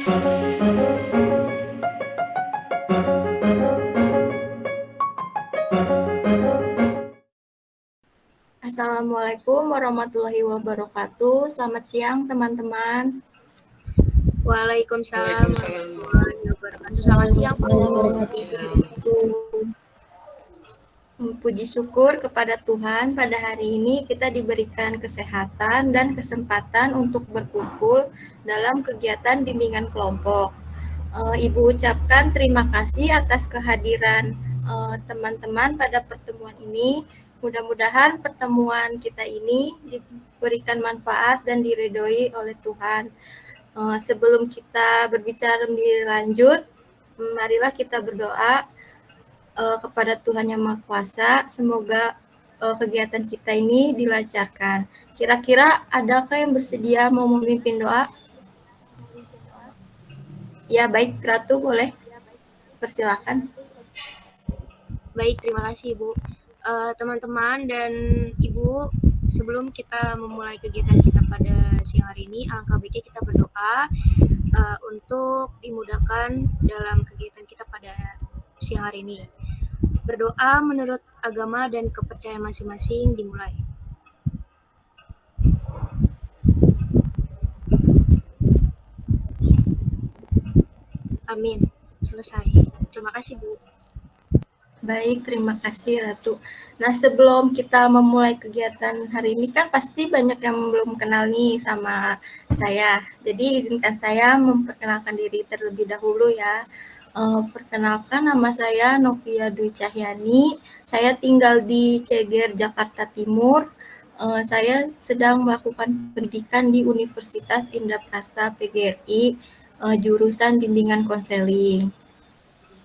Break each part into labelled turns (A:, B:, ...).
A: Assalamualaikum warahmatullahi wabarakatuh. Selamat siang teman-teman.
B: Waalaikumsalam warahmatullahi wabarakatuh. Selamat siang, Pak.
A: Puji syukur kepada Tuhan pada hari ini kita diberikan kesehatan dan kesempatan untuk berkumpul dalam kegiatan bimbingan kelompok. Uh, Ibu ucapkan terima kasih atas kehadiran eh, teman-teman pada pertemuan ini. Mudah-mudahan pertemuan kita ini diberikan manfaat dan diridhoi oleh Tuhan. Uh, sebelum kita berbicara lebih lanjut, marilah kita berdoa uh, kepada Tuhan Yang Maha Kuasa. Semoga uh, kegiatan kita ini dilancarkan. Kira-kira adakah yang bersedia mau memimpin doa? Ya, baik, Ratu boleh. Persilakan.
B: Baik, terima kasih, Ibu. Eh, teman-teman uh, dan Ibu, sebelum kita memulai kegiatan kita pada siang hari ini, alangkah baiknya kita berdoa uh, untuk dimudahkan dalam kegiatan kita pada siang hari ini. Berdoa menurut agama dan kepercayaan masing-masing dimulai. Amin. Selesai. Terima kasih, Bu.
A: Baik, terima kasih Ratu. Nah, sebelum kita memulai kegiatan hari ini kan pasti banyak yang belum kenal nih sama saya. Jadi izinkan saya memperkenalkan diri terlebih dahulu ya. Uh, perkenalkan nama saya Novia Dwi Cahyani. Saya tinggal di Ceger, Jakarta Timur. Uh, saya sedang melakukan pendidikan di Universitas Indah PGRI, uh, eh, jurusan bimbingan konseling.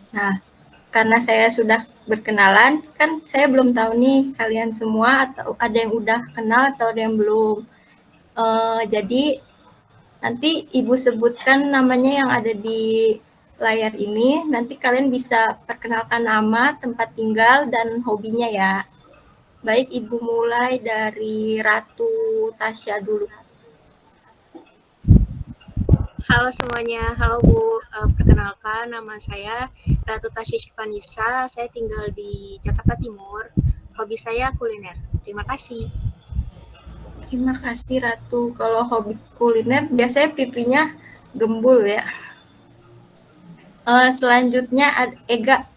A: Nah, karena saya sudah berkenalan, kan saya belum tahu nih kalian semua atau ada yang udah kenal atau ada yang belum. Uh, jadi nanti ibu sebutkan namanya yang ada di layar ini, nanti kalian bisa perkenalkan nama, tempat tinggal, dan hobinya ya. Baik, Ibu mulai dari Ratu Tasya dulu.
B: Halo semuanya, halo Bu. Uh, perkenalkan, nama saya Ratu Tasya Shivanisa. Saya tinggal di Jakarta Timur. Hobi saya kuliner. Terima kasih.
A: Terima kasih Ratu. Kalau hobi kuliner, biasanya pipinya gembul ya. Uh, selanjutnya Ega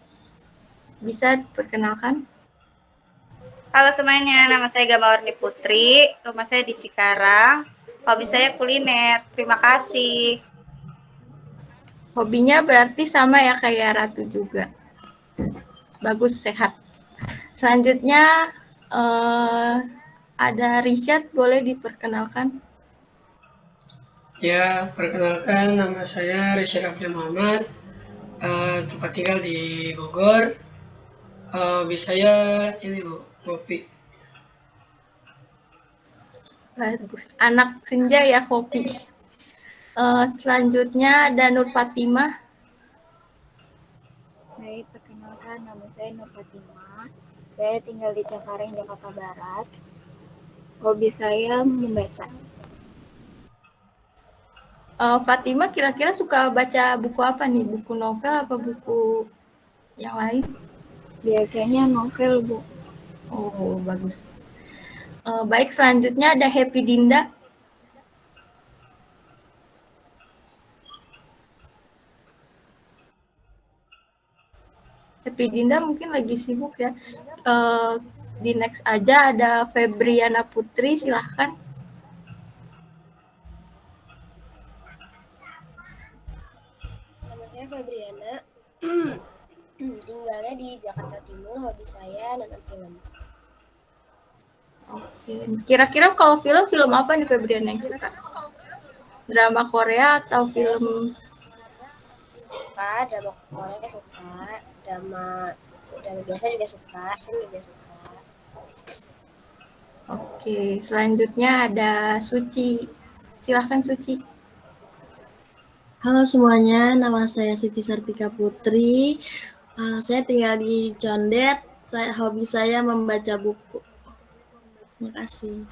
A: bisa perkenalkan.
C: Halo semuanya, nama saya Gamawarni Putri, rumah saya di Cikarang, hobi saya kuliner. Terima kasih.
A: Hobinya berarti sama ya kayak Ratu juga. Bagus, sehat. Selanjutnya uh, ada Richard, boleh diperkenalkan?
D: Ya, perkenalkan nama saya Richard Rafli Muhammad, uh, tempat tinggal di Bogor. Uh, bisa ya ini bu kopi.
A: Bagus. Anak senja ya kopi. Uh, selanjutnya ada Nur Fatimah.
E: Baik, perkenalkan nama saya Nur Fatimah. Saya tinggal di Cengkareng, Jakarta Barat. Hobi saya membaca
A: uh, Fatima kira-kira suka baca buku apa nih? Buku novel apa buku yang lain?
E: Biasanya novel, Bu.
A: Oh, bagus. Uh, baik, selanjutnya ada Happy Dinda. Happy Dinda mungkin lagi sibuk ya. Uh, di next aja ada Febriana Putri, silahkan.
F: Febriana tinggalnya di Jakarta Timur hobi saya nonton film
A: Oke, kira-kira kalau film film apa nih Febriana yang suka? Drama Korea atau film?
F: Suka drama Korea suka, drama drama biasa juga suka, action juga suka.
A: Oke, selanjutnya ada Suci. Silahkan Suci.
G: Halo semuanya, nama saya Suci Sartika Putri. Uh, saya tinggal di Condet. Saya, hobi saya membaca buku. Terima kasih.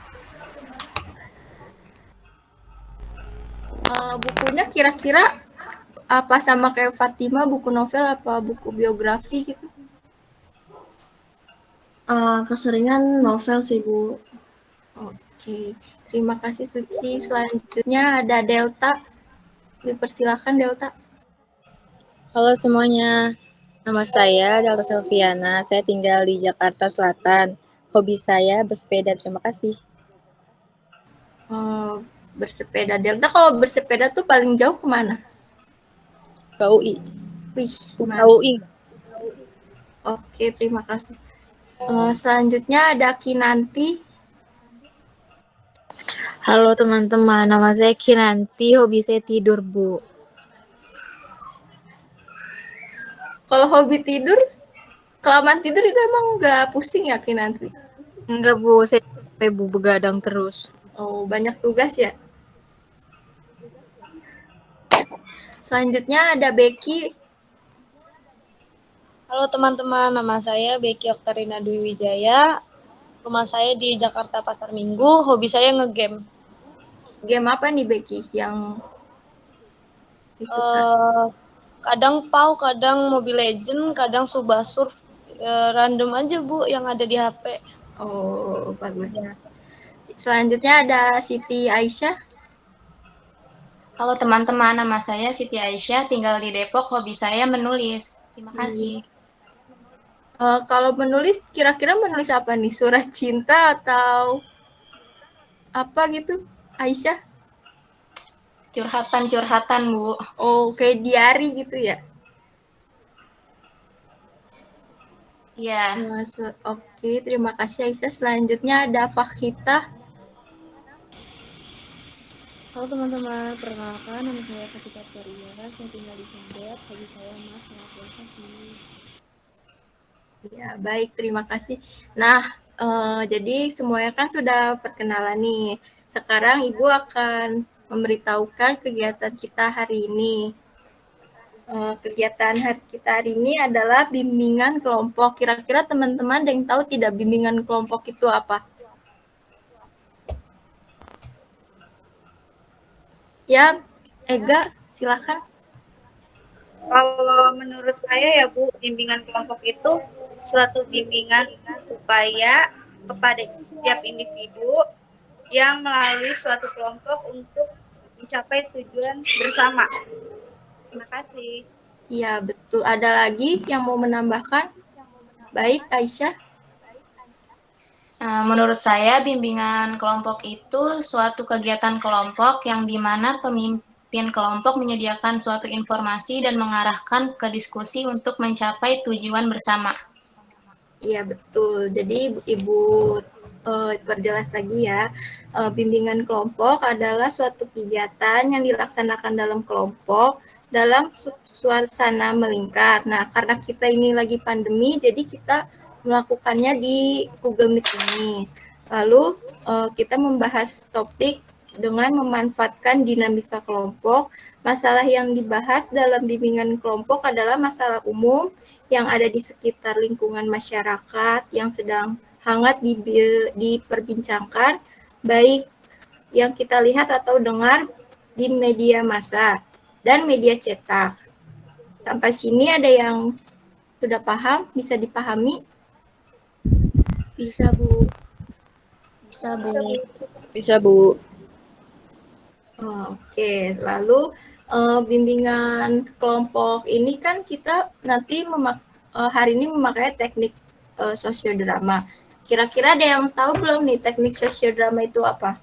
A: Uh, bukunya kira-kira apa sama kayak Fatima buku novel apa buku biografi gitu?
G: Uh, keseringan novel sih Bu.
A: Oke, terima kasih Suci. Selanjutnya ada Delta. Dipersilakan Delta.
H: Halo semuanya, nama saya Delta Selviana. Saya tinggal di Jakarta Selatan. Hobi saya bersepeda. Terima kasih.
A: Oh, bersepeda. Delta kalau bersepeda tuh paling jauh ke mana?
H: Ke UI.
A: Wih,
H: ke UI.
A: Oke, terima kasih. Uh, selanjutnya ada Kinanti.
I: Halo teman-teman, nama saya Kinanti, hobi saya tidur, Bu.
A: Kalau hobi tidur, kelamaan tidur itu emang nggak pusing ya Kinanti?
I: Enggak, Bu. Saya capek, Bu, begadang terus.
A: Oh, banyak tugas ya? Selanjutnya ada Becky.
H: Halo teman-teman, nama saya Becky Oktarina Dwi Wijaya. Rumah saya di Jakarta Pasar Minggu. Hobi saya ngegame.
A: Game apa nih Becky yang disuka?
H: Uh, kadang PAU, kadang Mobile Legend, kadang Subasur. Uh, random aja Bu yang ada di HP.
A: Oh, bagus. Ya. Selanjutnya ada Siti Aisyah.
J: Halo teman-teman, nama saya Siti Aisyah, tinggal di Depok, hobi saya menulis. Terima kasih.
A: Uh, kalau menulis, kira-kira menulis apa nih? Surat cinta atau apa gitu, Aisyah?
J: Curhatan-curhatan, Bu.
A: Oh, kayak diary gitu ya?
J: Iya.
A: Yeah. Oke, terima kasih Aisyah. Selanjutnya ada Fakhita.
K: Halo teman-teman, perkenalkan nama saya Fatika Teria, saya tinggal di Condet, hobi saya mas sih.
A: Ya, baik, terima kasih. Nah, uh, jadi semuanya kan sudah perkenalan nih. Sekarang Ibu akan memberitahukan kegiatan kita hari ini. Uh, kegiatan hari kita hari ini adalah bimbingan kelompok. Kira-kira teman-teman ada yang tahu tidak bimbingan kelompok itu apa? Ya, Ega, silakan.
C: Kalau menurut saya ya Bu, bimbingan kelompok itu suatu bimbingan upaya kepada setiap individu yang melalui suatu kelompok untuk mencapai tujuan bersama. Terima kasih.
A: Iya, betul. Ada lagi yang mau menambahkan? Baik, Aisyah.
J: Nah, menurut saya, bimbingan kelompok itu suatu kegiatan kelompok yang di mana pemimpin kelompok menyediakan suatu informasi dan mengarahkan ke diskusi untuk mencapai tujuan bersama.
A: Iya, betul. Jadi, Ibu uh, lagi ya, uh, bimbingan kelompok adalah suatu kegiatan yang dilaksanakan dalam kelompok dalam suasana melingkar. Nah, karena kita ini lagi pandemi, jadi kita melakukannya di Google Meet ini. Lalu uh, kita membahas topik dengan memanfaatkan dinamika kelompok. Masalah yang dibahas dalam bimbingan kelompok adalah masalah umum yang ada di sekitar lingkungan masyarakat yang sedang hangat diperbincangkan, baik yang kita lihat atau dengar di media massa dan media cetak. Sampai sini ada yang sudah paham, bisa dipahami?
K: Bisa, Bu.
H: Bisa, Bu. Bisa, Bu.
A: Oke, lalu uh, bimbingan kelompok ini kan kita nanti memak uh, hari ini memakai teknik uh, sosiodrama. Kira-kira ada yang tahu belum nih teknik sosiodrama itu apa?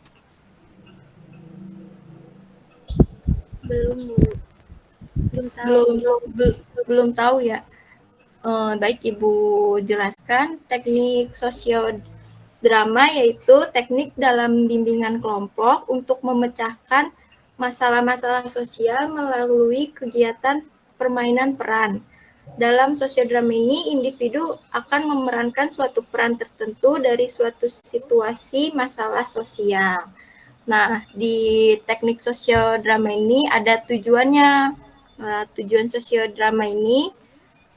K: Belum.
A: Belum tahu. Belum, belum, belum tahu ya eh, baik Ibu jelaskan teknik sosiodrama yaitu teknik dalam bimbingan kelompok untuk memecahkan masalah-masalah sosial melalui kegiatan permainan peran. Dalam sosiodrama ini, individu akan memerankan suatu peran tertentu dari suatu situasi masalah sosial. Nah, di teknik sosiodrama ini ada tujuannya. Nah, tujuan sosiodrama ini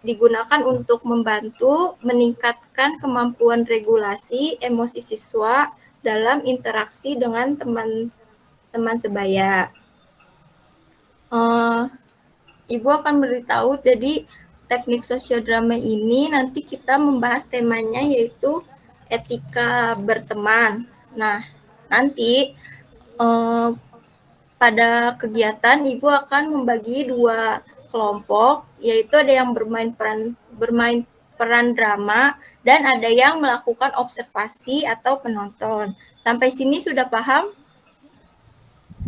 A: digunakan untuk membantu meningkatkan kemampuan regulasi emosi siswa dalam interaksi dengan teman-teman sebaya. Uh, Ibu akan beritahu jadi teknik sosiodrama ini nanti kita membahas temanya yaitu etika berteman. Nah, nanti eh, pada kegiatan Ibu akan membagi dua kelompok, yaitu ada yang bermain peran bermain peran drama dan ada yang melakukan observasi atau penonton. Sampai sini sudah paham?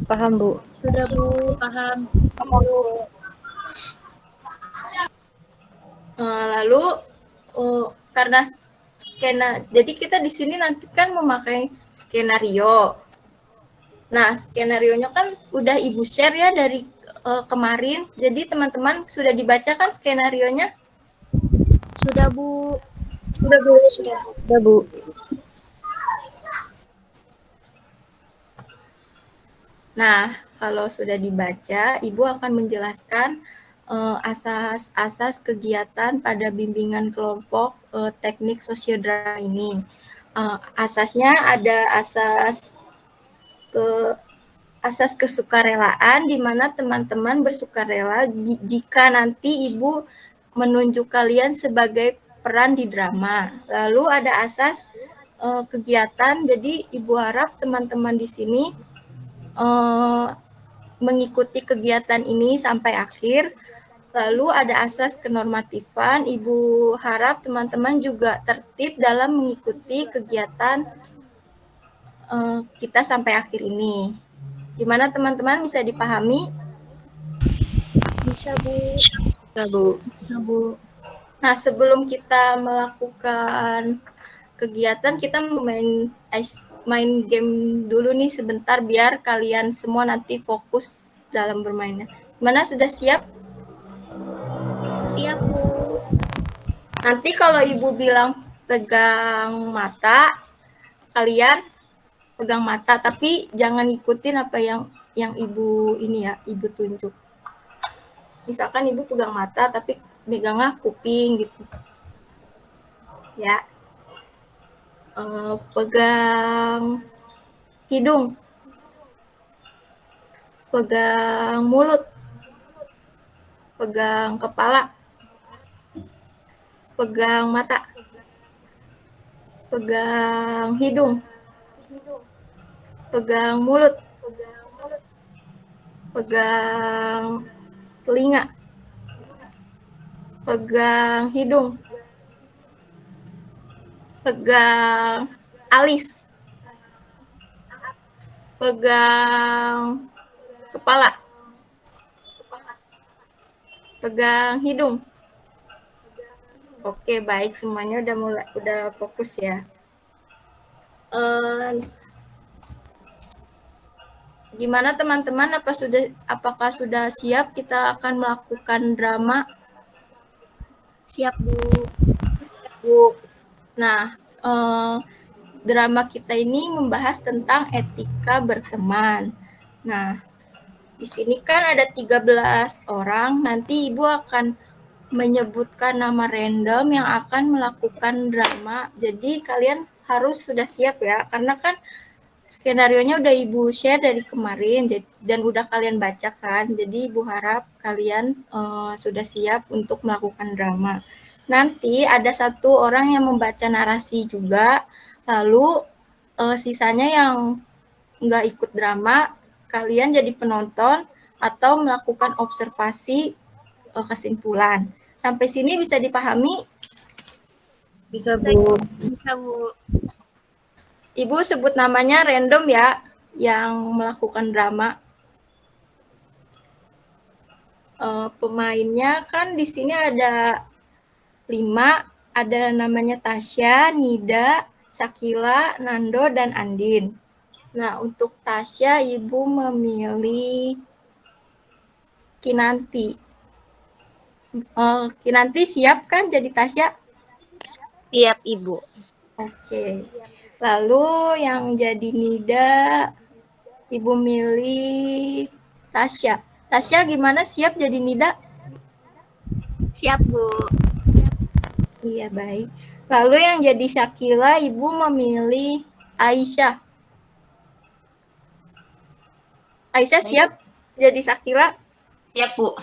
H: Paham, Bu.
B: Sudah Bu, paham.
A: Eh, lalu oh, karena skena, jadi kita di sini nanti kan memakai skenario. Nah, skenario nya kan udah Ibu share ya dari uh, kemarin. Jadi teman-teman sudah dibaca kan skenario-nya?
B: Sudah Bu.
F: Sudah Bu, sudah.
H: Sudah, Bu.
A: Nah, kalau sudah dibaca, Ibu akan menjelaskan asas-asas uh, kegiatan pada bimbingan kelompok uh, teknik sosiodrama ini. Uh, asasnya ada asas ke asas kesukarelaan di mana teman-teman bersukarela jika nanti ibu menunjuk kalian sebagai peran di drama. Lalu ada asas uh, kegiatan, jadi ibu harap teman-teman di sini uh, mengikuti kegiatan ini sampai akhir Lalu ada asas kenormatifan, Ibu harap teman-teman juga tertib dalam mengikuti kegiatan uh, kita sampai akhir ini. Gimana teman-teman bisa dipahami?
B: Bisa Bu.
H: Bisa Bu.
B: Bisa Bu.
A: Nah sebelum kita melakukan kegiatan kita main main game dulu nih sebentar biar kalian semua nanti fokus dalam bermainnya. Mana sudah siap?
B: Siap, Bu.
A: Nanti kalau Ibu bilang pegang mata, kalian pegang mata, tapi jangan ikutin apa yang yang Ibu ini ya, Ibu tunjuk. Misalkan Ibu pegang mata, tapi megangnya kuping gitu. Ya. Uh, pegang hidung. Pegang mulut pegang kepala, pegang mata, pegang hidung, pegang mulut, pegang telinga, pegang hidung, pegang alis, pegang kepala, pegang hidung. Oke, baik semuanya udah mulai udah fokus ya. Uh, gimana teman-teman apa sudah apakah sudah siap kita akan melakukan drama?
B: Siap, Bu.
A: Bu. Nah, uh, drama kita ini membahas tentang etika berteman. Nah, di sini kan ada 13 orang, nanti Ibu akan menyebutkan nama random yang akan melakukan drama. Jadi kalian harus sudah siap ya, karena kan skenario-nya udah Ibu share dari kemarin dan udah kalian baca kan. Jadi Ibu harap kalian uh, sudah siap untuk melakukan drama. Nanti ada satu orang yang membaca narasi juga, lalu uh, sisanya yang nggak ikut drama kalian jadi penonton atau melakukan observasi uh, kesimpulan. Sampai sini bisa dipahami?
H: Bisa, Bu.
B: Bisa, Bu.
A: Ibu sebut namanya random ya, yang melakukan drama. Uh, pemainnya kan di sini ada lima, ada namanya Tasya, Nida, Sakila, Nando, dan Andin. Nah, untuk Tasya, Ibu memilih Kinanti. Oh, Kinanti siap kan jadi Tasya?
I: Siap, Ibu.
A: Oke. Lalu yang jadi Nida, Ibu milih Tasya. Tasya gimana siap jadi Nida?
B: Siap, Bu.
A: Iya, baik. Lalu yang jadi Syakila, Ibu memilih Aisyah. Aisyah siap jadi Sakila?
J: Siap, Bu.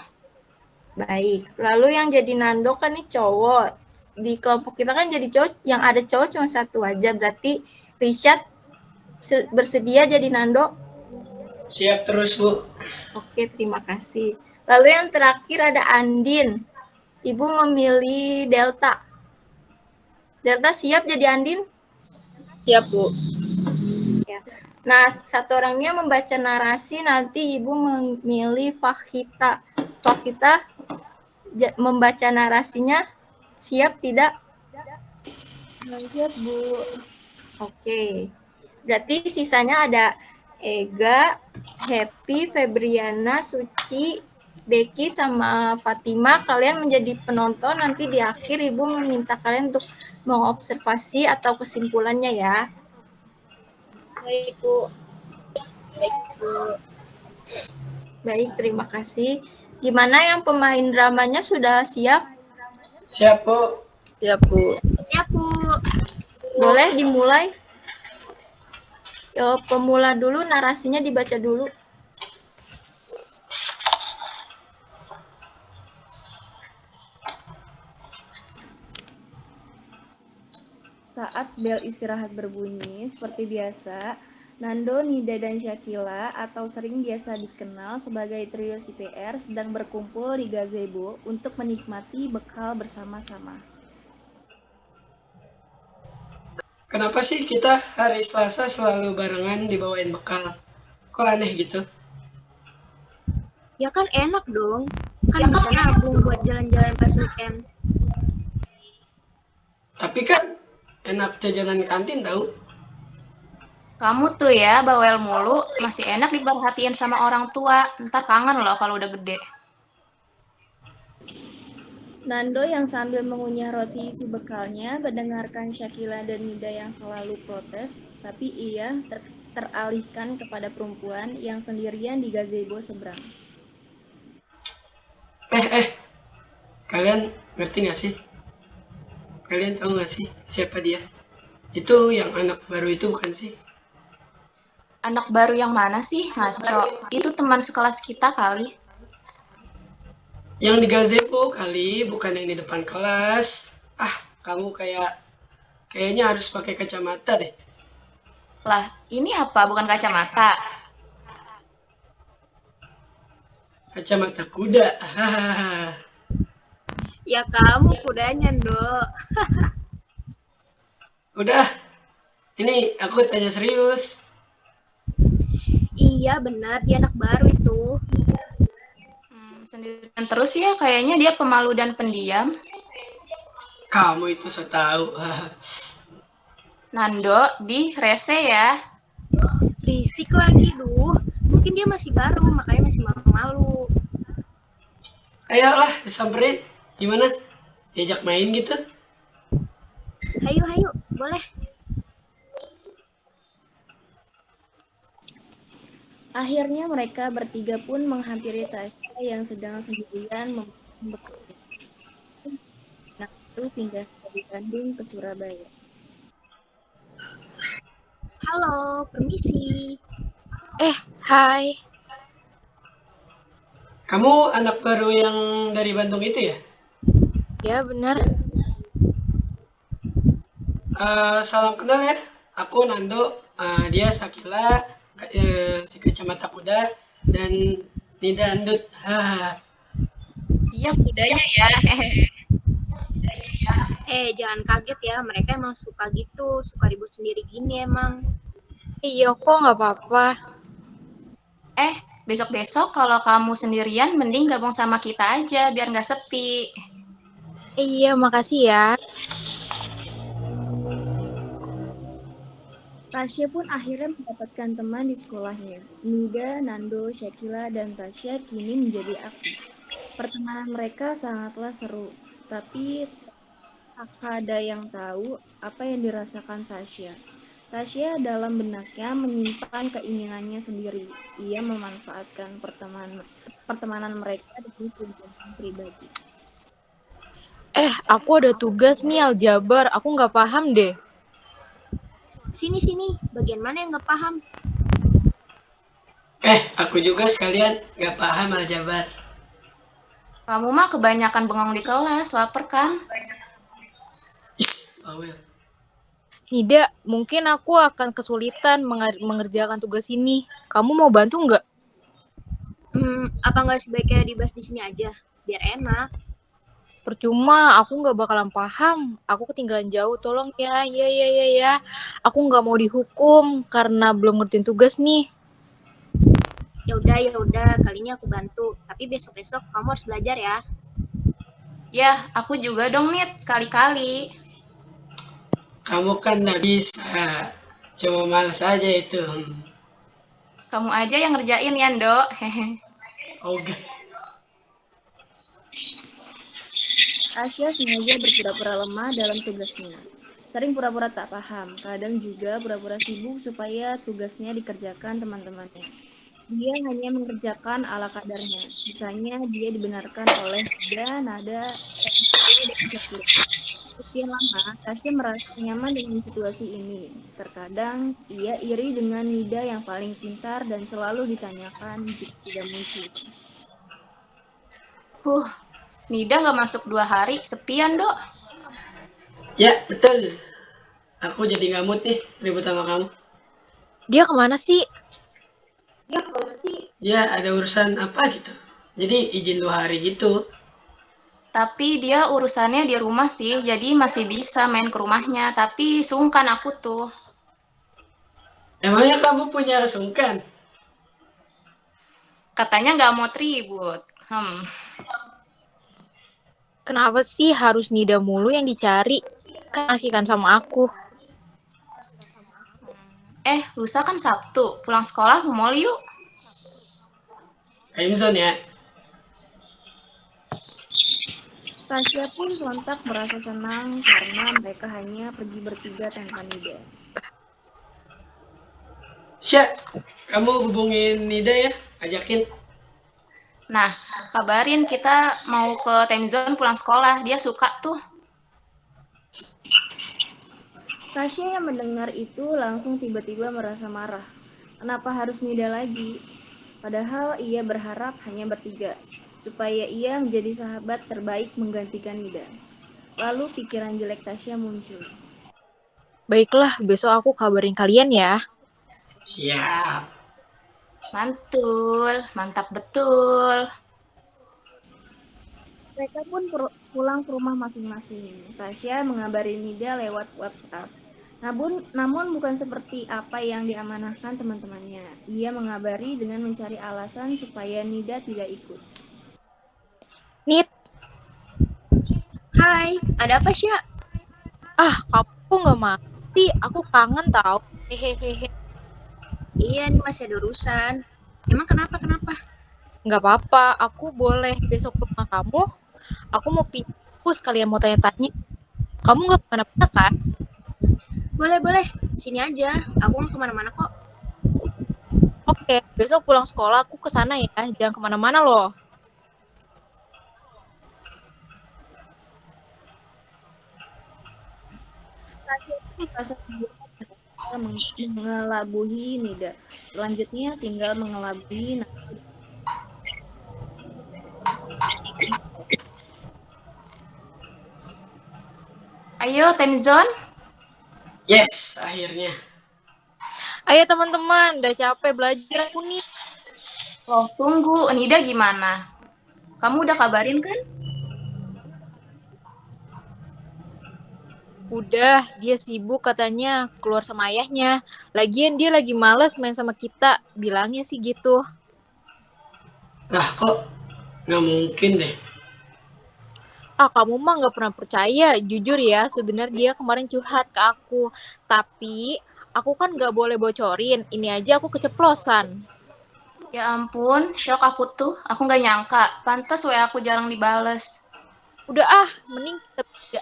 A: Baik. Lalu yang jadi Nando kan nih cowok. Di kelompok kita kan jadi cowok, yang ada cowok cuma satu aja. Berarti Rishad bersedia jadi Nando?
D: Siap terus, Bu.
A: Oke, terima kasih. Lalu yang terakhir ada Andin. Ibu memilih Delta. Delta siap jadi Andin?
H: Siap, Bu.
A: Nah, satu orangnya membaca narasi, nanti Ibu memilih Fahita. Fahita membaca narasinya siap tidak?
K: Siap, Bu.
A: Oke. Berarti sisanya ada Ega, Happy, Febriana, Suci, Becky, sama Fatima. Kalian menjadi penonton, nanti di akhir Ibu meminta kalian untuk mengobservasi atau kesimpulannya ya.
F: Baik, Bu. Baik, Bu.
A: Baik, terima kasih. Gimana yang pemain dramanya sudah siap?
D: Siap, Bu.
H: Siap, Bu.
B: Siap, Bu.
A: Boleh dimulai? Yo, pemula dulu, narasinya dibaca dulu.
K: Saat bel istirahat berbunyi, seperti biasa, Nando, Nida, dan Syakila atau sering biasa dikenal sebagai trio CPR sedang berkumpul di gazebo untuk menikmati bekal bersama-sama.
D: Kenapa sih kita hari Selasa selalu barengan dibawain bekal? Kok aneh gitu?
B: Ya kan enak dong. Kan bisa nabung buat jalan-jalan pas weekend.
D: Tapi kan enak jajanan kantin tahu.
J: Kamu tuh ya bawel mulu, masih enak diperhatiin sama orang tua. Ntar kangen loh kalau udah gede.
K: Nando yang sambil mengunyah roti isi bekalnya mendengarkan Syakila dan Nida yang selalu protes, tapi ia ter teralihkan kepada perempuan yang sendirian di gazebo seberang.
D: Eh, eh, kalian ngerti gak sih? Kalian tahu gak sih siapa dia? Itu yang anak baru itu bukan sih?
J: Anak baru yang mana sih? Ngaco. Itu teman sekelas kita kali.
D: Yang di gazebo kali, bukan yang di depan kelas. Ah, kamu kayak kayaknya harus pakai kacamata deh.
J: Lah, ini apa? Bukan kacamata.
D: Kacamata kuda.
B: Ya kamu kudanya, Dok.
D: Udah. Ini aku tanya serius.
B: Iya, benar. Dia anak baru itu.
J: sendirian terus ya kayaknya dia pemalu dan pendiam
D: kamu itu so tahu
J: Nando di rese ya
B: risik lagi duh mungkin dia masih baru makanya masih malu-malu
D: ayolah disamperin gimana diajak main gitu
B: hayu hayu boleh
K: Akhirnya mereka bertiga pun menghampiri Tasya yang sedang sendirian bekerja. Nah, itu pindah dari Bandung ke Surabaya.
B: Halo, permisi.
I: Eh, hai.
D: Kamu anak baru yang dari Bandung itu ya?
I: Ya, benar.
D: Uh, salam kenal ya. Aku Nando, uh, dia Sakila, uh, si kacamata kuda, dan Nida Andut.
J: Siap kudanya ya.
B: eh, jangan kaget ya. Mereka emang suka gitu. Suka ribut sendiri gini emang.
I: Iya kok nggak apa-apa.
J: Eh, besok-besok kalau kamu sendirian, mending gabung sama kita aja, biar nggak sepi.
I: Iya, makasih ya.
K: Tasya pun akhirnya mendapatkan teman di sekolahnya. Nida, Nando, Syakila, dan Tasya kini menjadi aktif. Pertemanan mereka sangatlah seru, tapi tak ada yang tahu apa yang dirasakan Tasya. Tasya dalam benaknya menyimpan keinginannya sendiri. Ia memanfaatkan pertemanan, pertemanan mereka demi tujuan pribadi.
I: Eh, aku ada tugas nih aljabar. Aku nggak paham deh.
B: Sini, sini. Bagian mana yang nggak paham?
D: Eh, aku juga sekalian nggak paham aljabar.
J: Kamu mah kebanyakan bengong di kelas, lapar kan?
D: Bawel.
I: Nida, mungkin aku akan kesulitan mengerjakan tugas ini. Kamu mau bantu nggak?
B: Hmm, apa nggak sebaiknya dibahas di sini aja, biar enak.
I: Percuma, aku nggak bakalan paham. Aku ketinggalan jauh, tolong ya, ya, ya, ya, ya. Aku nggak mau dihukum karena belum ngertiin tugas nih.
B: Ya udah, ya udah, kali ini aku bantu. Tapi besok-besok kamu harus belajar ya.
J: Ya, aku juga dong, Nit, sekali-kali.
D: Kamu kan nggak bisa. Cuma males aja itu.
J: Kamu aja yang ngerjain ya, Ndo. Hehe.
D: Oke.
K: Asia sengaja berpura-pura lemah dalam tugasnya. Sering pura-pura tak paham, kadang juga pura-pura sibuk supaya tugasnya dikerjakan teman-temannya. Dia hanya mengerjakan ala kadarnya. Misalnya dia dibenarkan oleh Nada, Nada. Sekian lama, Tasya merasa nyaman dengan situasi ini. Terkadang, ia iri dengan Nida yang paling pintar dan selalu ditanyakan jika tidak muncul.
J: Huh, Nida nggak masuk dua hari, sepian, Dok.
D: Ya, betul. Aku jadi nggak mood nih ribut sama kamu.
I: Dia ke mana sih?
J: Ya, ke mana sih?
D: Ya, ada urusan apa gitu. Jadi izin dua hari gitu.
J: Tapi dia urusannya di rumah sih, jadi masih bisa main ke rumahnya. Tapi sungkan aku tuh.
D: Emangnya kamu punya sungkan?
J: Katanya nggak mau tribut. Hmm.
I: Kenapa sih harus Nida mulu yang dicari? Kan asyikan sama aku.
J: Eh, lusa kan Sabtu. Pulang sekolah ke mall yuk.
D: Crimson ya.
K: Tasya pun sontak merasa senang karena mereka hanya pergi bertiga tanpa Nida.
D: Sya, kamu hubungin Nida ya, ajakin.
J: Nah, kabarin kita mau ke time zone pulang sekolah. Dia suka tuh.
K: Tasya yang mendengar itu langsung tiba-tiba merasa marah. Kenapa harus Nida lagi? Padahal ia berharap hanya bertiga, supaya ia menjadi sahabat terbaik menggantikan Nida. Lalu pikiran jelek Tasya muncul.
I: Baiklah, besok aku kabarin kalian ya.
D: Siap.
J: Mantul, mantap betul.
K: Mereka pun pulang ke rumah masing-masing. Tasya mengabari Nida lewat WhatsApp. Namun, namun bukan seperti apa yang diamanahkan teman-temannya. Ia mengabari dengan mencari alasan supaya Nida tidak ikut.
I: Nit,
B: Hai, ada apa Sya?
I: ah kamu nggak mati. Aku kangen tau. Hehehe.
B: Iya, ini masih ada urusan. Emang kenapa, kenapa?
I: Nggak apa-apa. Aku boleh besok ke rumah kamu. Aku mau pindah sekalian mau tanya-tanya. Kamu nggak ke mana-mana kan?
B: Boleh, boleh. Sini aja. Aku nggak ke mana-mana kok.
I: Oke, besok pulang sekolah aku ke sana ya. Jangan ke mana-mana loh.
K: Tasya pun merasa kehilangan meng- mengelabuhi Nida. Selanjutnya tinggal mengelabui.
J: Ayo, time zone.
D: Yes, akhirnya.
I: Ayo teman-teman, udah capek belajar aku nih.
J: Loh, tunggu. Nida gimana? Kamu udah kabarin kan?
I: Udah, dia sibuk katanya keluar sama ayahnya. Lagian dia lagi males main sama kita. Bilangnya sih gitu.
D: Lah kok nggak mungkin deh.
I: Ah, kamu mah nggak pernah percaya. Jujur ya, sebenarnya dia kemarin curhat ke aku. Tapi, aku kan nggak boleh bocorin. Ini aja aku keceplosan.
J: Ya ampun, shock aku tuh. Aku nggak nyangka. Pantes WA aku jarang dibales.
I: Udah ah, mending kita beda.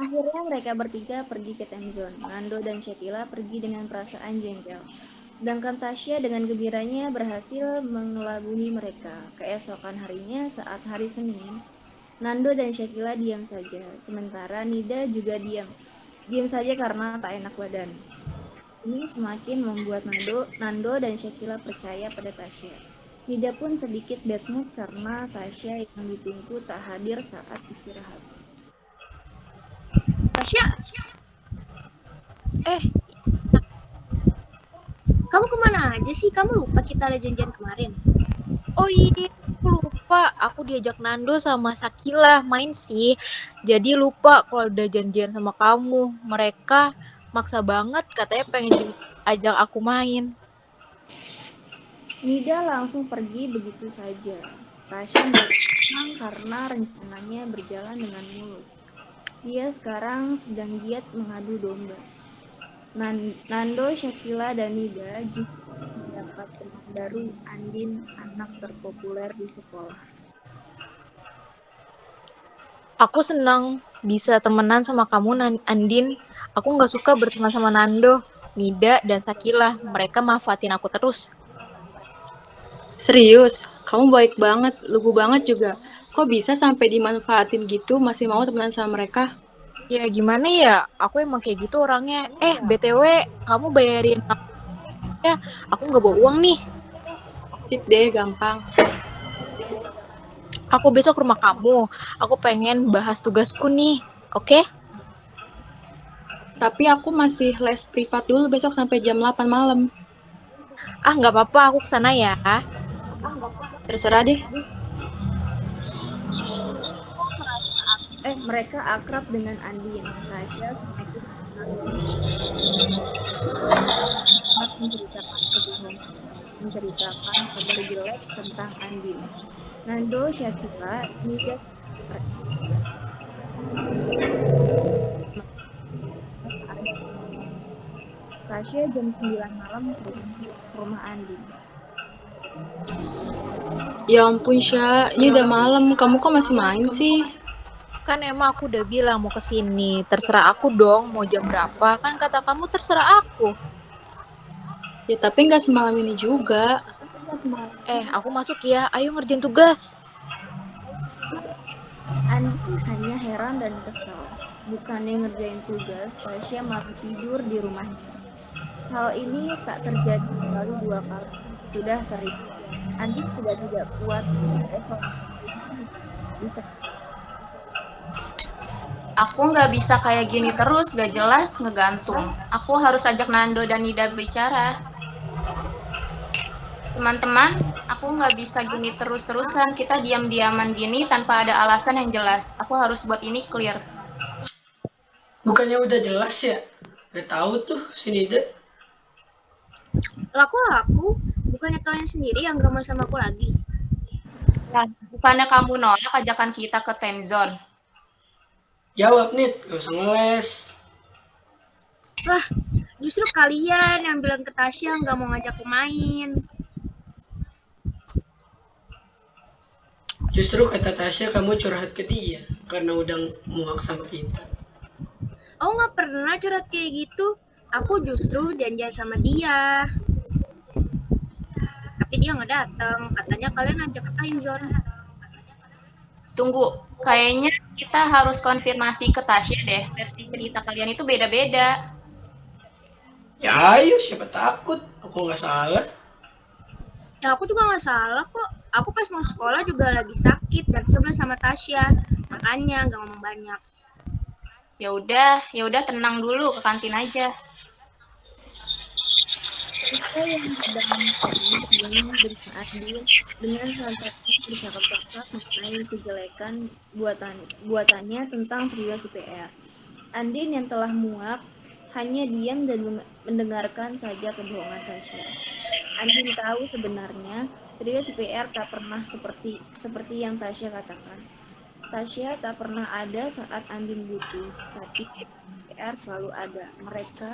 K: Akhirnya mereka bertiga pergi ke time zone. Nando dan Shakila pergi dengan perasaan jengkel. Sedangkan Tasya dengan gembiranya berhasil mengelabui mereka. Keesokan harinya saat hari Senin, Nando dan Shakila diam saja. Sementara Nida juga diam. Diam saja karena tak enak badan. Ini semakin membuat Nando, Nando dan Shakila percaya pada Tasya. Nida pun sedikit bad mood karena Tasya yang ditunggu tak hadir saat istirahat.
B: Tasya,
I: Eh,
B: kamu ke mana aja sih? Kamu lupa kita ada janjian kemarin.
I: oh iya, aku lupa. Aku diajak Nando sama Sakila main sih. Jadi lupa kalau udah janjian sama kamu. Mereka maksa banget katanya pengen ajak aku main.
K: Nida langsung pergi begitu saja. Tasya senang karena rencananya berjalan dengan mulus. Dia sekarang sedang giat mengadu domba. Nan- Nando, Shakila, dan Nida juga mendapat teman baru Andin, anak terpopuler di sekolah.
I: Aku senang bisa temenan sama kamu, Nan- Andin. Aku nggak suka berteman sama Nando, Nida, dan Sakila. Mereka manfaatin aku terus.
H: Serius, kamu baik banget, lugu banget juga. Kok bisa sampai dimanfaatin gitu, masih mau temenan sama mereka?
I: Ya gimana ya, aku emang kayak gitu orangnya. Eh, BTW, kamu bayarin aku ya. Aku nggak bawa uang nih.
H: Sip deh, gampang.
I: Aku besok ke rumah kamu. Aku pengen bahas tugasku nih. Oke?
H: Tapi aku masih les privat dulu besok sampai jam 8 malam.
I: Ah, nggak apa-apa. Aku ke sana ya.
H: Terserah deh.
K: Eh, mereka akrab dengan Andin. Semakin sempat menceritakan kebohongan, menceritakan kabar jelek tentang Andin. Nando, Syakila, Nida, Tasya jam 9 malam ke rumah, Andin.
H: Ya ampun, Sya. Ini udah malam. Kamu kok masih main sih?
I: Kan emang aku udah bilang mau ke sini. Terserah aku dong mau jam berapa. Kan kata kamu terserah aku.
H: Ya tapi nggak semalam ini juga.
I: Eh, aku masuk ya. Ayo ngerjain tugas.
K: Andin hanya heran dan kesal. Bukannya ngerjain tugas, Tasya malah tidur di rumahnya. Hal ini tak terjadi sekali dua kali. Sudah sering. Andin sudah tidak kuat. Bisa
J: Aku nggak bisa kayak gini terus, gak jelas, ngegantung. Aku harus ajak Nando dan Nida bicara. Teman-teman, aku nggak bisa gini terus-terusan. Kita diam-diaman gini tanpa ada alasan yang jelas. Aku harus buat ini clear.
D: Bukannya udah jelas ya? Gak tahu tuh si Nida.
B: Laku aku, bukannya kalian sendiri yang gak mau sama aku lagi.
J: Nah, bukannya kamu nolak ajakan kita ke time zone?
D: Jawab nih, gak usah ngeles.
B: Wah, justru kalian yang bilang ke Tasya nggak mau ngajak aku main.
D: Justru kata Tasya kamu curhat ke dia karena udah muak sama kita.
B: Oh nggak pernah curhat kayak gitu. Aku justru janjian sama dia. Tapi dia nggak datang. Katanya kalian ajak ke time zone.
J: Tunggu, kayaknya kita harus konfirmasi ke Tasya deh. Versi cerita kalian itu beda-beda.
D: Ya ayo, siapa takut? Aku nggak salah.
B: Ya aku juga nggak salah kok. Aku pas mau sekolah juga lagi sakit dan sebel sama Tasya. Makanya nggak ngomong banyak.
J: Ya udah, ya udah tenang dulu ke kantin aja.
K: Kita yang sedang mencari dengan Andin dengan santai bercakap-cakap mengenai kejelekan buatan buatannya tentang trio CPR. Andin yang telah muak hanya diam dan mendengarkan saja kebohongan Tasya. Andin tahu sebenarnya trio CPR tak pernah seperti seperti yang Tasya katakan. Tasya tak pernah ada saat Andin butuh, tapi CPR selalu ada. Mereka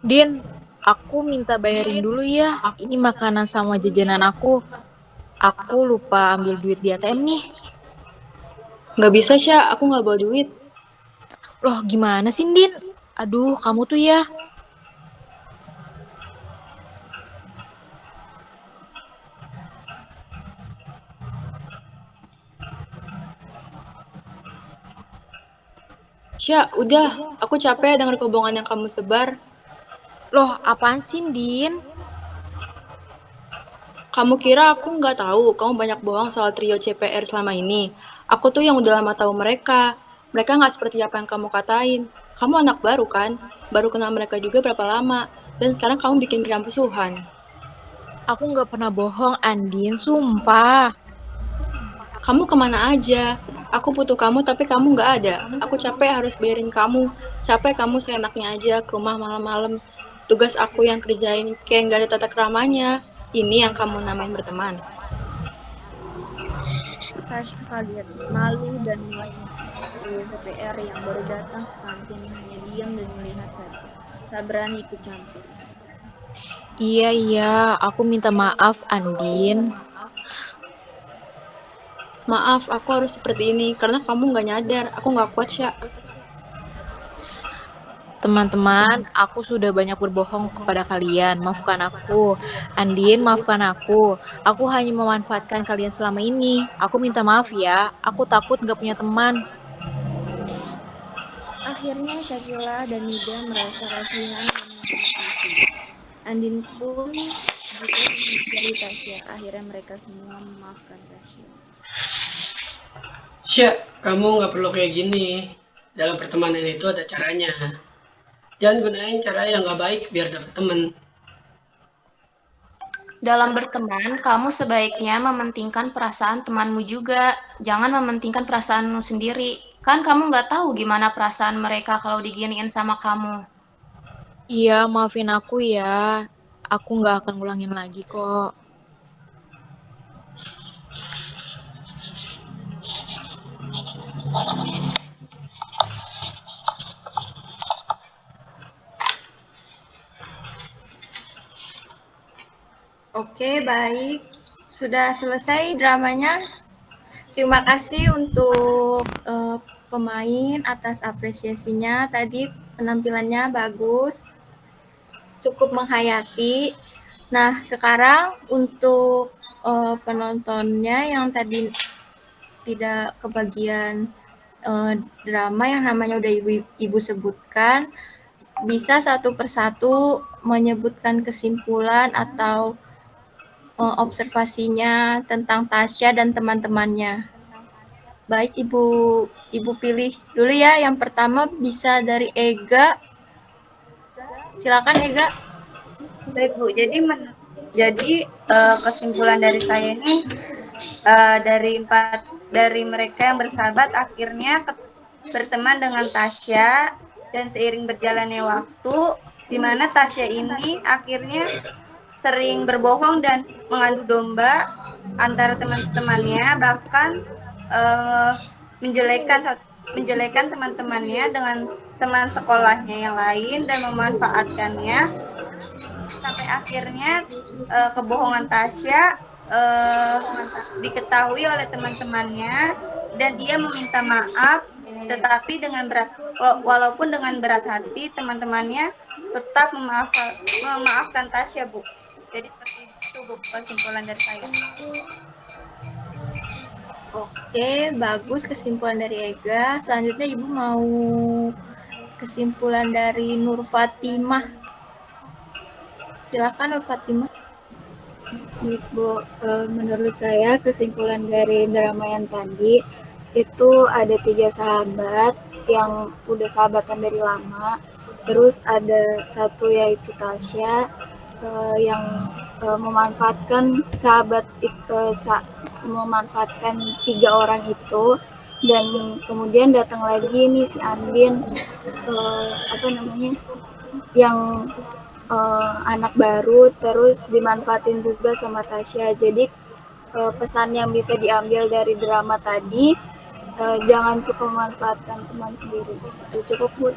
I: Din, aku minta bayarin dulu ya. Ini makanan sama jajanan aku. Aku lupa ambil duit di ATM nih.
H: Nggak bisa, Sya. Aku nggak bawa duit.
I: Loh, gimana sih, Din? Aduh, kamu tuh ya.
H: Sya, udah. Aku capek denger kebohongan yang kamu sebar.
I: Loh, apaan sih, Din?
H: Kamu kira aku nggak tahu kamu banyak bohong soal trio CPR selama ini? Aku tuh yang udah lama tahu mereka. Mereka nggak seperti apa yang kamu katain. Kamu anak baru kan? Baru kenal mereka juga berapa lama? Dan sekarang kamu bikin permusuhan.
I: Aku nggak pernah bohong, Andin. Sumpah.
H: Kamu ke mana aja? Aku butuh kamu tapi kamu nggak ada. Aku capek harus bayarin kamu. Capek kamu seenaknya aja ke rumah malam-malam. Tugas aku yang kerjain kayak nggak ada tata keramanya. Ini yang kamu namain berteman.
K: Tasya kaget, malu, dan mulai CPR yang baru datang ke kantin hanya diam dan melihat saja. Tak berani ikut campur.
I: Iya, iya. Aku minta maaf, Andin.
H: Maaf, aku harus seperti ini karena kamu nggak nyadar. Aku nggak kuat, Sya.
I: Teman-teman, aku sudah banyak berbohong kepada kalian. Maafkan aku. Andin, maafkan aku. Aku hanya memanfaatkan kalian selama ini. Aku minta maaf ya. Aku takut nggak punya teman.
K: Akhirnya Shakila dan Nida merasa kasihan dan menghormati. Andin pun juga mencari Tasya. Akhirnya mereka semua memaafkan Tasya.
D: Sya, kamu nggak perlu kayak gini. Dalam pertemanan itu ada caranya. Jangan gunain cara yang nggak baik biar dapet temen.
J: Dalam berteman, kamu sebaiknya mementingkan perasaan temanmu juga. Jangan mementingkan perasaanmu sendiri. Kan kamu nggak tahu gimana perasaan mereka kalau diginiin sama kamu.
I: Iya, maafin aku ya. Aku nggak akan ngulangin lagi kok.
A: Oke, baik. Sudah selesai dramanya. Terima kasih untuk uh, pemain atas apresiasinya. Tadi penampilannya bagus, cukup menghayati. Nah, sekarang untuk uh, penontonnya yang tadi tidak kebagian uh, drama yang namanya udah ibu, ibu sebutkan, bisa satu persatu menyebutkan kesimpulan atau observasinya tentang Tasya dan teman-temannya. Baik, Ibu Ibu pilih dulu ya. Yang pertama bisa dari Ega. Silakan Ega.
C: Baik Bu, jadi men jadi uh, kesimpulan dari saya ini uh, dari empat dari mereka yang bersahabat akhirnya berteman dengan Tasya dan seiring berjalannya waktu di mana Tasya ini akhirnya sering berbohong dan mengadu domba antara teman-temannya bahkan uh, menjelekan menjelekan teman-temannya dengan teman sekolahnya yang lain dan memanfaatkannya. Sampai akhirnya uh, kebohongan Tasya uh, diketahui oleh teman-temannya dan dia meminta maaf tetapi dengan berat walaupun dengan berat hati teman-temannya tetap memaafkan memaafkan Tasya Bu jadi seperti itu Bu kesimpulan dari saya
A: Oke, bagus kesimpulan dari Ega. Selanjutnya Ibu mau kesimpulan dari Nur Fatimah. Silakan Nur Fatimah.
E: Bu, menurut saya kesimpulan dari drama yang tadi itu ada tiga sahabat yang udah sahabatan dari lama. Terus ada satu yaitu Tasya uh, yang uh, memanfaatkan sahabat uh, sa memanfaatkan tiga orang itu. Dan kemudian datang lagi nih si Andin uh, apa namanya yang uh, anak baru terus dimanfaatin juga sama Tasya. Jadi uh, pesan yang bisa diambil dari drama tadi uh, jangan suka memanfaatkan teman sendiri. Itu cukup bu.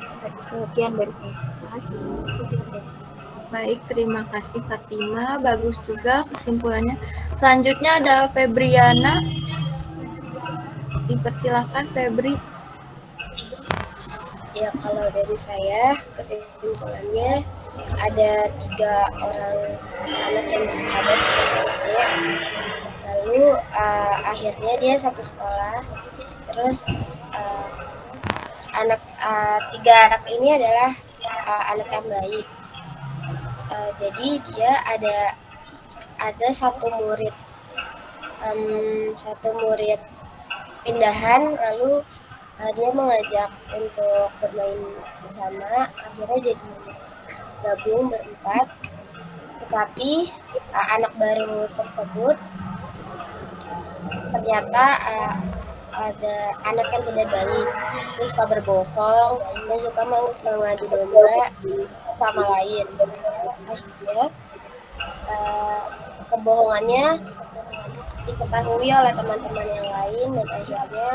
E: Sekian dari saya. Terima kasih
A: Baik, terima kasih Fatima. Bagus juga kesimpulannya. Selanjutnya ada Febriana. Dipersilahkan Febri.
F: Ya, kalau dari saya kesimpulannya ada tiga orang anak yang bersahabat sejak SD. Lalu uh, akhirnya dia satu sekolah. Terus uh, anak uh, tiga anak ini adalah uh, anak yang baik Uh, jadi dia ada ada satu murid. Um, satu murid pindahan lalu uh, dia mengajak untuk bermain bersama. Akhirnya jadi gabung berempat. Tetapi uh, anak baru tersebut ternyata uh, ada anak yang tidak baik. Dia suka berbohong dan suka mengadu domba sama lain akhirnya uh, kebohongannya diketahui oleh teman-teman yang lain dan akhirnya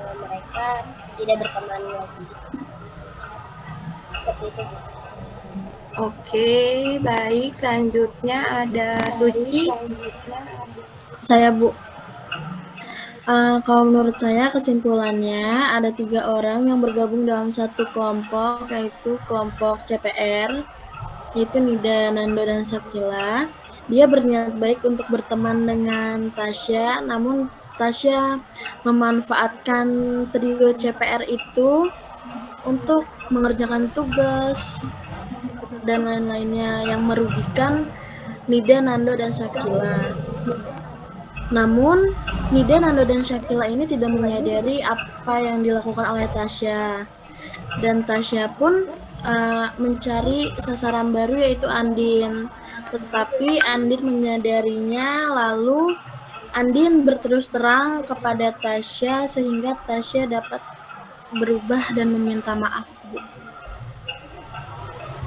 F: uh, mereka tidak berteman lagi seperti itu
A: Oke, baik. Selanjutnya ada Suci.
G: Saya Bu. Uh, kalau menurut saya kesimpulannya ada tiga orang yang bergabung dalam satu kelompok yaitu kelompok CPR yaitu Nida, Nando, dan Sakila. Dia berniat baik untuk berteman dengan Tasya, namun Tasya memanfaatkan trio CPR itu untuk mengerjakan tugas dan lain-lainnya yang merugikan Nida, Nando, dan Sakila. Namun, Nida, Nando, dan Shakila ini tidak menyadari apa yang dilakukan oleh Tasya. Dan Tasya pun uh, mencari sasaran baru yaitu Andin. Tetapi Andin menyadarinya lalu Andin berterus terang kepada Tasya sehingga Tasya dapat berubah dan meminta maaf, Bu.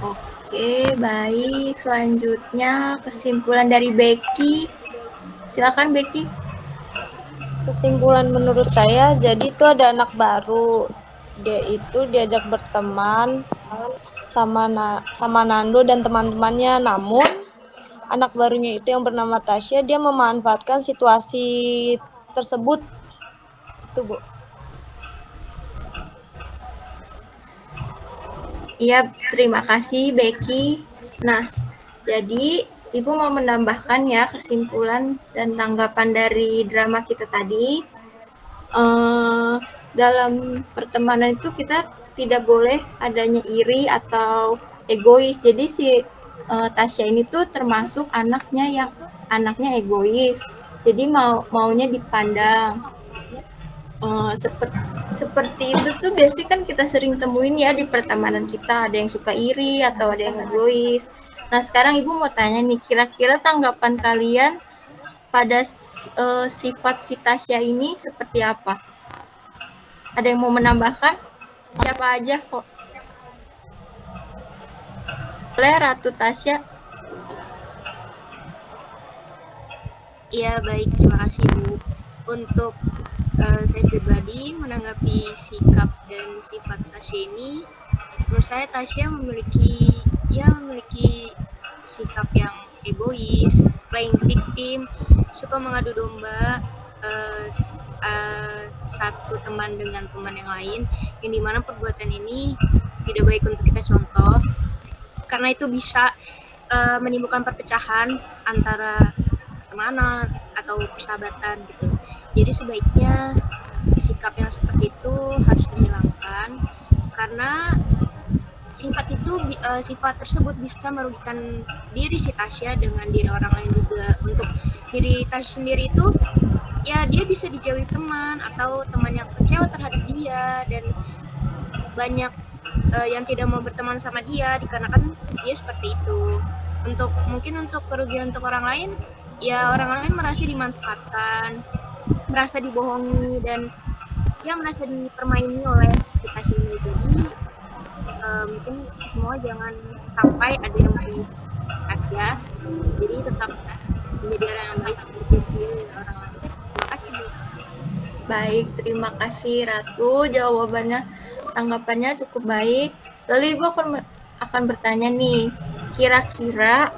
A: Oke, baik. Selanjutnya kesimpulan dari Becky. Silakan Becky.
L: Kesimpulan menurut saya, jadi itu ada anak baru. Dia itu diajak berteman sama Na sama Nando dan teman-temannya. Namun anak barunya itu yang bernama Tasya, dia memanfaatkan situasi tersebut. Itu, Bu.
A: Iya, terima kasih Becky. Nah, jadi Ibu mau menambahkan ya kesimpulan dan tanggapan dari drama kita tadi. Uh, dalam pertemanan itu kita tidak boleh adanya iri atau egois. Jadi si uh, Tasya ini tuh termasuk anaknya yang anaknya egois. Jadi mau maunya dipandang uh, seperti seperti itu tuh biasanya kan kita sering temuin ya di pertemanan kita ada yang suka iri atau ada yang egois. Nah sekarang ibu mau tanya nih kira-kira tanggapan kalian pada uh, sifat si Tasya ini seperti apa? Ada yang mau menambahkan? Siapa aja kok? Boleh Ratu Tasya?
B: Iya baik terima kasih Bu. Untuk uh, saya pribadi menanggapi sikap dan sifat Tasya ini, menurut saya Tasya memiliki ya memiliki sikap yang egois, playing victim, suka mengadu domba uh, satu teman dengan teman yang lain, yang di mana perbuatan ini tidak baik untuk kita contoh, karena itu bisa uh, menimbulkan perpecahan antara pertemanan atau persahabatan gitu. Jadi sebaiknya sikap yang seperti itu harus dihilangkan karena sifat itu uh, sifat tersebut bisa merugikan diri si Tasya dengan diri orang lain juga. Untuk diri Tasya sendiri itu ya dia bisa dijauhi teman atau teman yang kecewa terhadap dia dan banyak uh, yang tidak mau berteman sama dia dikarenakan dia seperti itu. Untuk mungkin untuk kerugian untuk orang lain ya orang lain merasa dimanfaatkan merasa dibohongi dan ya merasa dipermaini oleh si pasien ini. Jadi uh, mungkin semua jangan sampai ada yang main ya jadi tetap menjadi orang yang baik orang
A: baik terima kasih Ratu jawabannya tanggapannya cukup baik lalu ibu akan akan bertanya nih kira-kira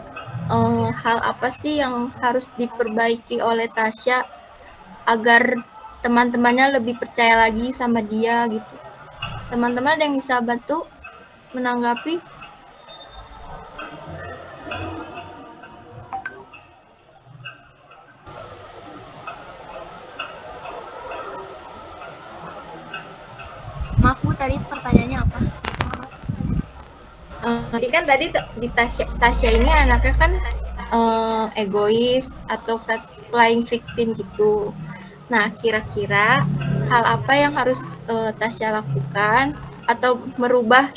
A: uh, hal apa sih yang harus diperbaiki oleh Tasya agar teman-temannya lebih percaya lagi sama dia gitu. Teman-teman ada yang bisa bantu menanggapi?
B: Tadi pertanyaannya apa?
A: uh, jadi kan tadi di Tasya, Tasya ini anaknya kan uh, egois atau playing victim gitu. Nah, kira-kira hal apa yang harus uh, Tasya lakukan atau merubah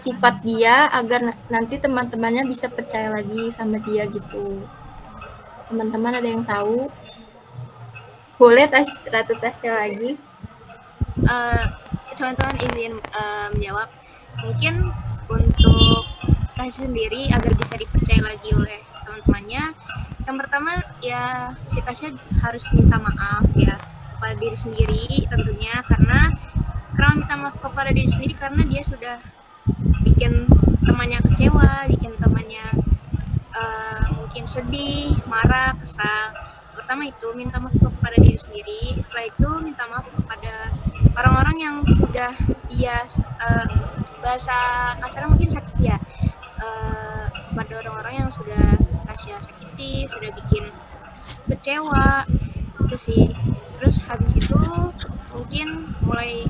A: sifat dia agar nanti teman-temannya bisa percaya lagi sama dia gitu. Teman-teman ada yang tahu? Boleh tas Ratu Tasya lagi?
B: Uh, teman-teman izin menjawab. Mungkin untuk Tasya sendiri agar bisa dipercaya lagi oleh teman-temannya, yang pertama ya si Tasya harus minta maaf ya kepada diri sendiri tentunya karena karena minta maaf kepada diri sendiri karena dia sudah bikin temannya kecewa, bikin temannya uh, mungkin sedih, marah, kesal. Pertama itu minta maaf kepada diri sendiri, setelah itu minta maaf kepada orang-orang yang sudah dia uh, bahasa kasar mungkin sakit ya uh, kepada orang-orang yang sudah kasih sakiti, sudah bikin kecewa itu sih. Terus habis itu mungkin mulai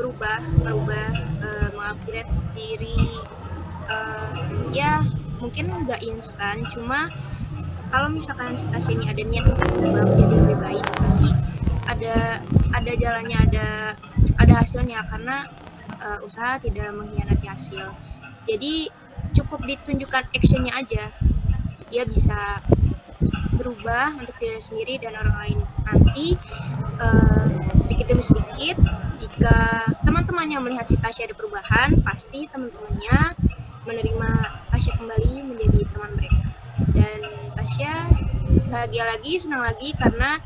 B: berubah berubah uh, mengupgrade diri uh, ya mungkin nggak instan cuma kalau misalkan stasiun ini ada niat untuk berubah menjadi lebih baik pasti ada ada jalannya ada ada hasilnya karena uh, usaha tidak mengkhianati hasil. Jadi cukup ditunjukkan actionnya aja. Dia bisa berubah untuk diri sendiri dan orang lain. Nanti uh, sedikit demi sedikit jika teman-temannya melihat si Tasya ada perubahan pasti teman-temannya menerima Tasya kembali menjadi teman mereka. Dan Tasya bahagia lagi senang lagi karena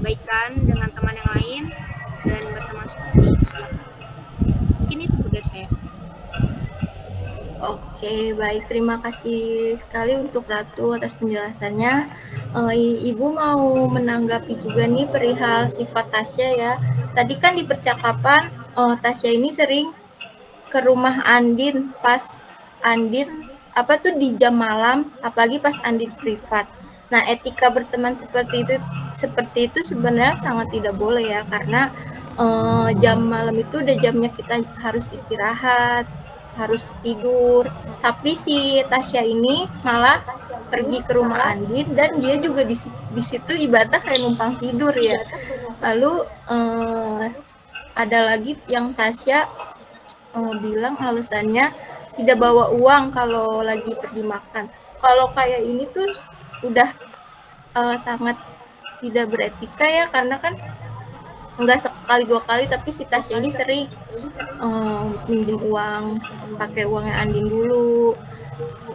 B: baikan dengan teman yang lain dan berteman seperti siapa mungkin itu dari saya
A: Oke, baik. Terima kasih sekali untuk Ratu atas penjelasannya. Uh, Ibu mau menanggapi juga nih perihal sifat Tasya ya. Tadi kan di percakapan uh, Tasya ini sering ke rumah Andin pas Andin apa tuh di jam malam, apalagi pas Andin privat. Nah, etika berteman seperti itu seperti itu sebenarnya sangat tidak boleh ya karena uh, jam malam itu udah jamnya kita harus istirahat, harus tidur. Tapi si Tasya ini malah pergi ke rumah Andin dan dia juga di, di situ ibaratnya kayak numpang tidur ya. Lalu eh, ada lagi yang Tasya eh, bilang alasannya tidak bawa uang kalau lagi pergi makan. Kalau kayak ini tuh udah eh, sangat tidak beretika ya karena kan enggak sekali dua kali tapi si Tasya ini sering um, minjem uang pakai uangnya Andin dulu.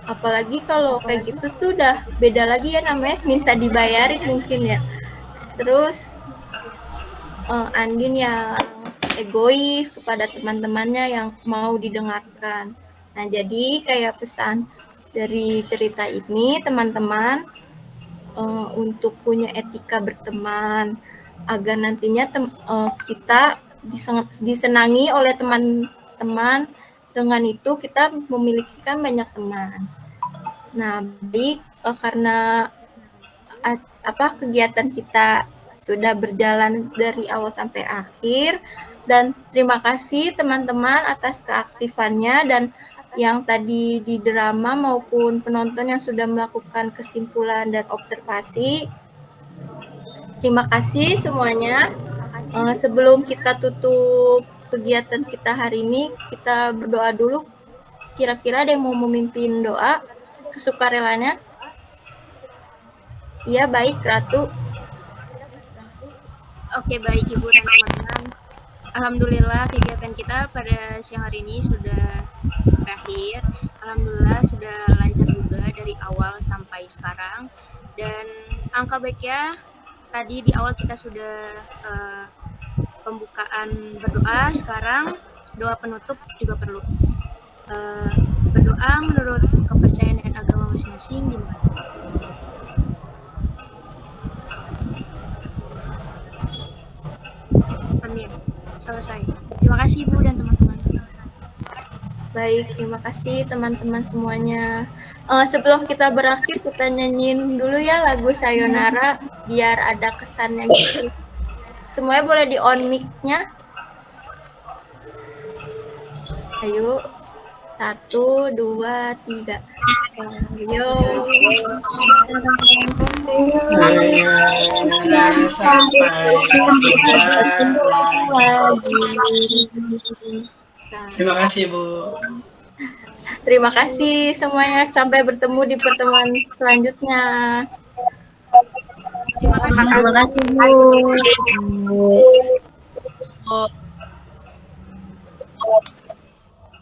A: Apalagi kalau kayak gitu tuh udah beda lagi ya namanya minta dibayarin mungkin ya. Terus uh, Andin yang egois kepada teman-temannya yang mau didengarkan. Nah jadi kayak pesan dari cerita ini teman-teman uh, untuk punya etika berteman agar nantinya tem, uh, kita disenangi oleh teman-teman dengan itu kita memiliki kan banyak teman. Nah, baik uh, karena apa kegiatan kita sudah berjalan dari awal sampai akhir dan terima kasih teman-teman atas keaktifannya dan yang tadi di drama maupun penonton yang sudah melakukan kesimpulan dan observasi Terima kasih semuanya. Uh, sebelum kita tutup kegiatan kita hari ini, kita berdoa dulu. Kira-kira ada yang mau memimpin doa kesukarelanya? Iya, baik, Ratu.
B: Oke, baik Ibu dan teman-teman. Alhamdulillah kegiatan kita pada siang hari ini sudah berakhir. Alhamdulillah sudah lancar juga dari awal sampai sekarang. Dan angka baiknya tadi di awal kita sudah uh, pembukaan berdoa, sekarang doa penutup juga perlu. Uh, berdoa menurut kepercayaan dan agama masing-masing gimana? Amin. Selesai. Terima kasih Bu dan teman-teman.
A: Baik, terima kasih teman-teman semuanya. Uh, sebelum kita berakhir, kita nyanyiin dulu ya lagu Sayonara biar ada kesannya gitu. Semuanya boleh di on mic-nya. Ayo. Satu, dua, tiga. Sayo.
D: Sampai. Terima kasih Bu.
A: Terima kasih semuanya. Sampai bertemu di pertemuan selanjutnya.
G: Terima kasih Bu.
B: Bu.